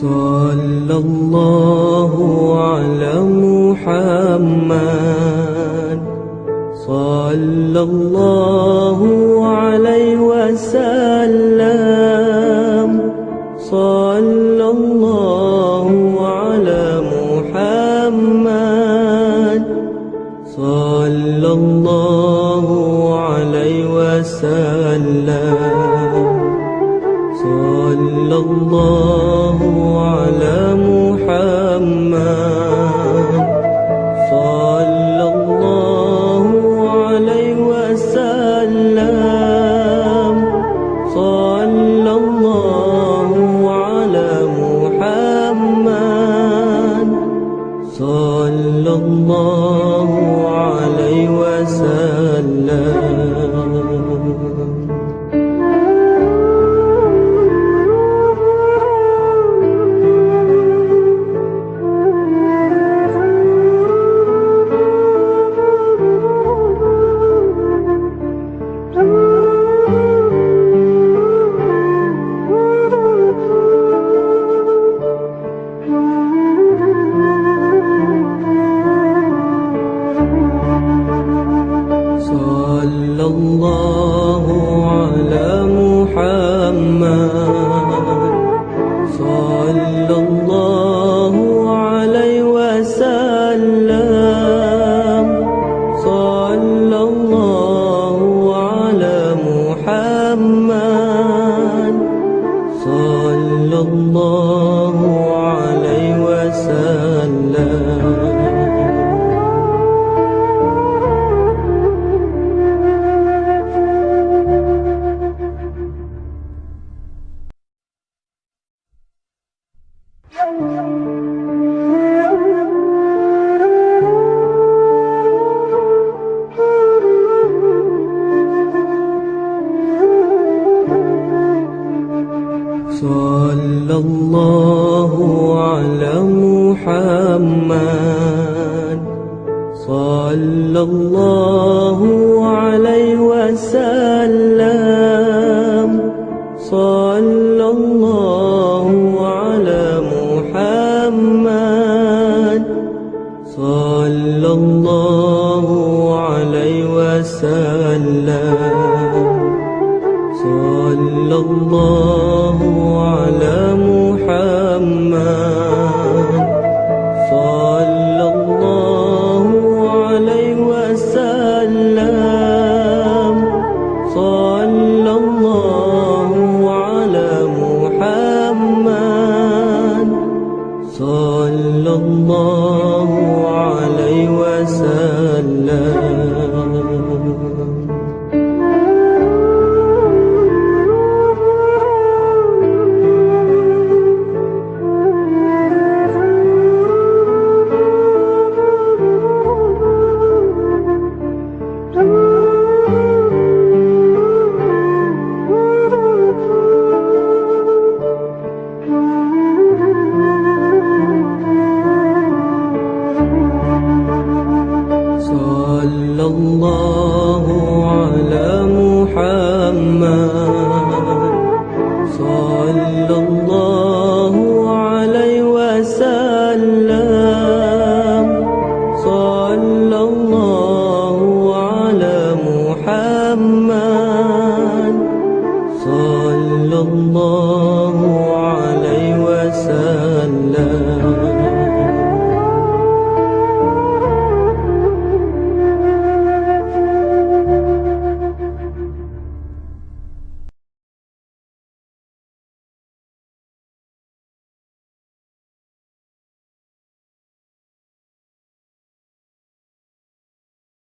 صلى الله على محمد. صلى الله عليه وسلم. صلى صلى الله على محمد الله صلى الله على محمد. صلى الله عليه وسلم. صلى الله على محمد. صلى الله عليه وسلم. صلى الله على محمد. صلى الله عليه وسلم. صلى الله على محمد. صلى الله وسلم. صلى الله على محمد. صلى الله